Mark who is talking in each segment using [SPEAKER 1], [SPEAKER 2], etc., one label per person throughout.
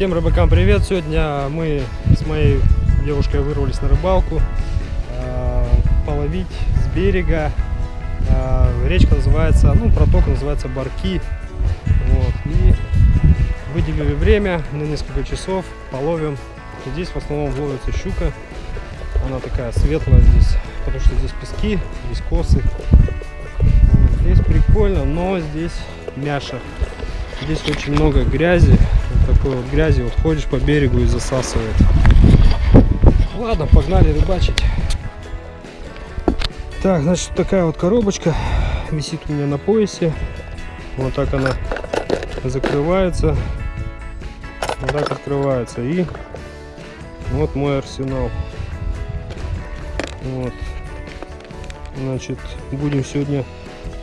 [SPEAKER 1] Всем рыбакам привет! Сегодня мы с моей девушкой вырвались на рыбалку э, половить с берега. Э, речка называется, ну проток называется Барки. Вот. И выделили время на несколько часов, половим. Здесь в основном ловится щука. Она такая светлая здесь, потому что здесь пески, здесь косы. Здесь прикольно, но здесь мяша. Здесь очень много грязи. Такой вот грязи. Вот ходишь по берегу и засасывает. Ладно, погнали рыбачить. Так, значит, такая вот коробочка висит у меня на поясе. Вот так она закрывается. Вот так открывается. И вот мой арсенал. Вот. Значит, будем сегодня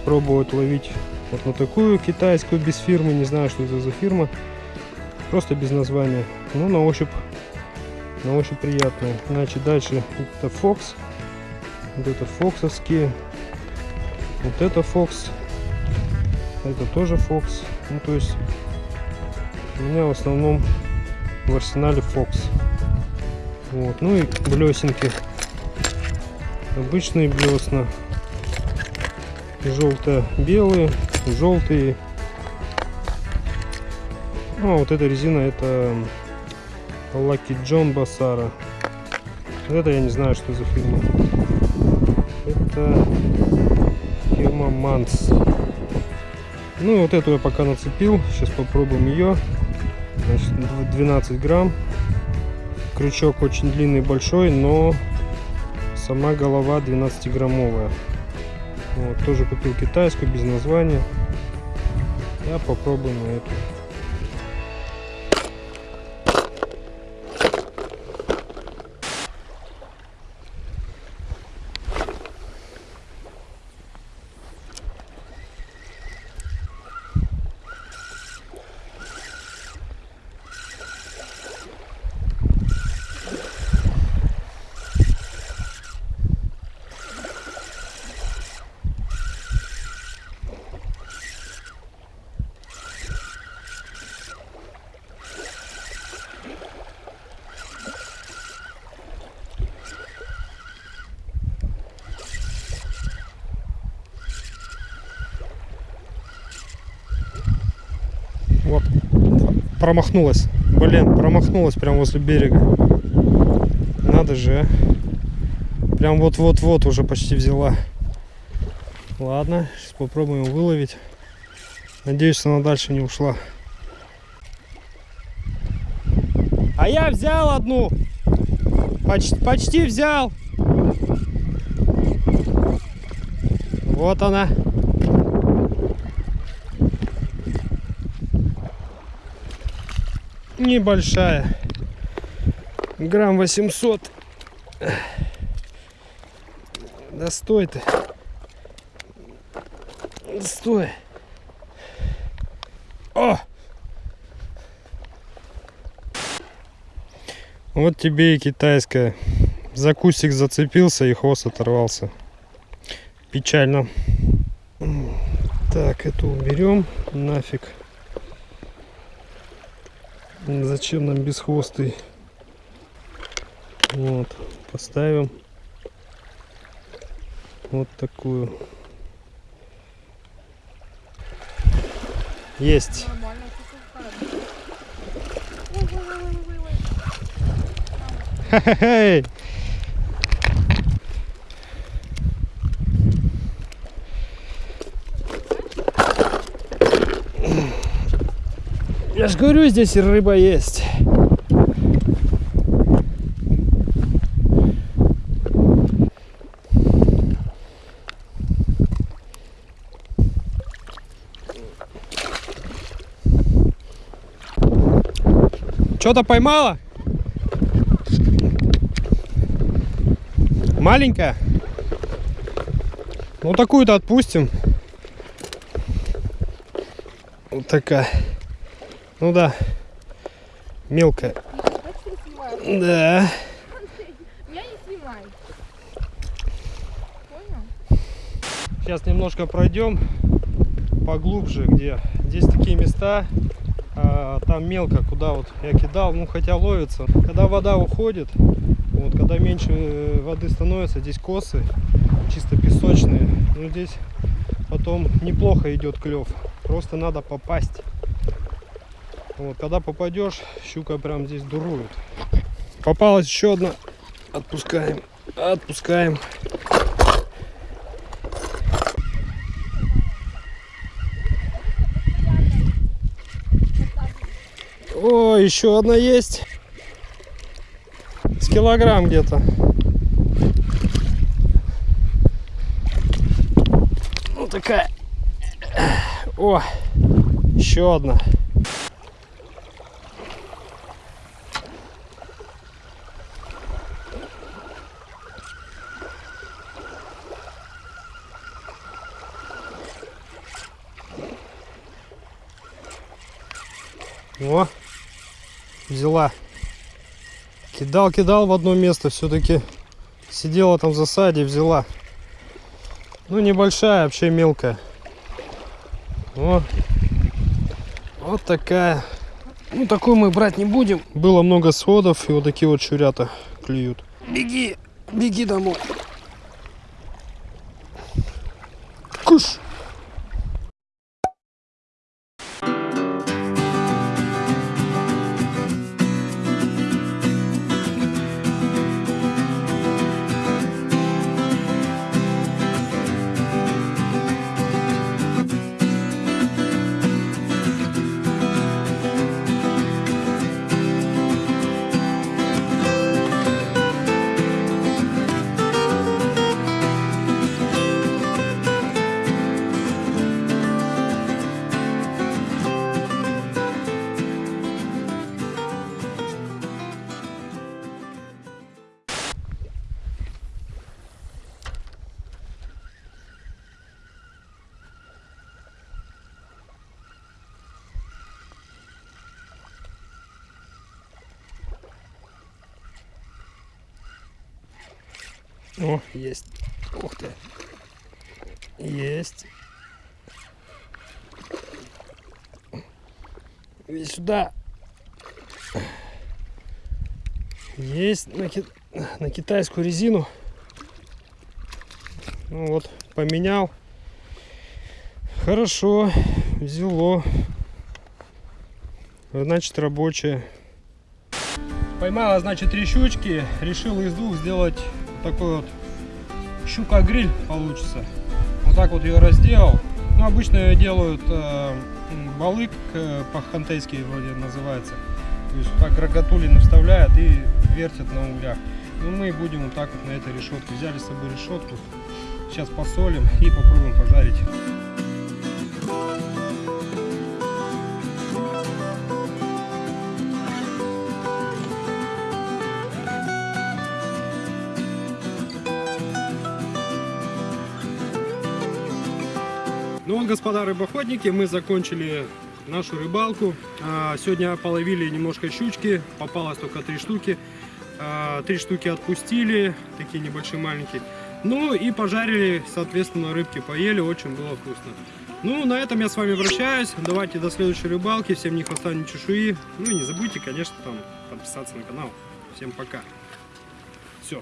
[SPEAKER 1] пробовать ловить вот на такую китайскую без фирмы. Не знаю, что это за фирма. Просто без названия. Ну, на ощупь, на ощупь приятная. Значит, дальше это Fox. Вот это фоксовские. Вот это Fox. Это тоже Fox. Ну, то есть у меня в основном в арсенале Fox. Вот. Ну и блесенки. Обычные блесна. Желто-белые, желтые. Ну, а вот эта резина это Lucky John Басара. Это я не знаю, что за фирма. Это фирма Манс. Ну, вот эту я пока нацепил. Сейчас попробуем ее. Значит, 12 грамм. Крючок очень длинный, большой, но сама голова 12 граммовая. Вот, тоже купил китайскую, без названия. Я попробую на эту. Вот. Промахнулась. Блин, промахнулась прямо возле берега. Надо же, а. Прям вот-вот-вот уже почти взяла. Ладно, сейчас попробуем выловить. Надеюсь, она дальше не ушла. А я взял одну. Почти, почти взял. Вот она. Небольшая. Грамм 800 да стой ты. Стой. О! Вот тебе и китайская. За кустик зацепился и хвост оторвался. Печально. Так эту уберем. Нафиг Зачем нам бесхвостый? Вот, поставим вот такую. Есть. Я говорю, здесь рыба есть. Что-то поймала? Маленькая? Ну такую-то отпустим. Вот такая. Ну да, мелкая. Да.
[SPEAKER 2] Я не снимай. Понял?
[SPEAKER 1] Сейчас немножко пройдем поглубже, где здесь такие места, а, там мелко, куда вот я кидал, ну хотя ловится. Когда вода уходит, вот когда меньше э, воды становится, здесь косы чисто песочные, ну здесь потом неплохо идет клев. Просто надо попасть. Вот, когда попадешь, щука прям здесь дурует. Попалась еще одна. Отпускаем. Отпускаем. О, еще одна есть. С килограмм где-то. Ну такая. О, еще одна. О, взяла. Кидал, кидал в одно место, все-таки сидела там в засаде, взяла. Ну, небольшая, вообще мелкая. О, вот такая. Ну, такую мы брать не будем. Было много сходов, и вот такие вот чурята клюют. Беги, беги домой. Куш. О, есть. Ух ты. Есть. Иди сюда. Есть на, ки- на китайскую резину. Ну вот, поменял. Хорошо, взяло. Значит, рабочая. Поймала, значит, три щучки. Решил из двух сделать такой вот щука-гриль получится. Вот так вот ее разделал. Ну, обычно ее делают э, балык э, по-хантейски вроде называется. То есть так рогатулины вставляют и вертят на углях. Ну, мы будем вот так вот на этой решетке. Взяли с собой решетку. Сейчас посолим и попробуем пожарить. Ну вот, господа рыбоходники, мы закончили нашу рыбалку. А, Сегодня половили немножко щучки, попалось только три штуки. А, Три штуки отпустили, такие небольшие, маленькие. Ну и пожарили, соответственно, рыбки поели, очень было вкусно. Ну, на этом я с вами прощаюсь. Давайте до следующей рыбалки. Всем ни хвоста, ни чешуи. Ну и не забудьте, конечно, там подписаться на канал. Всем пока. Все.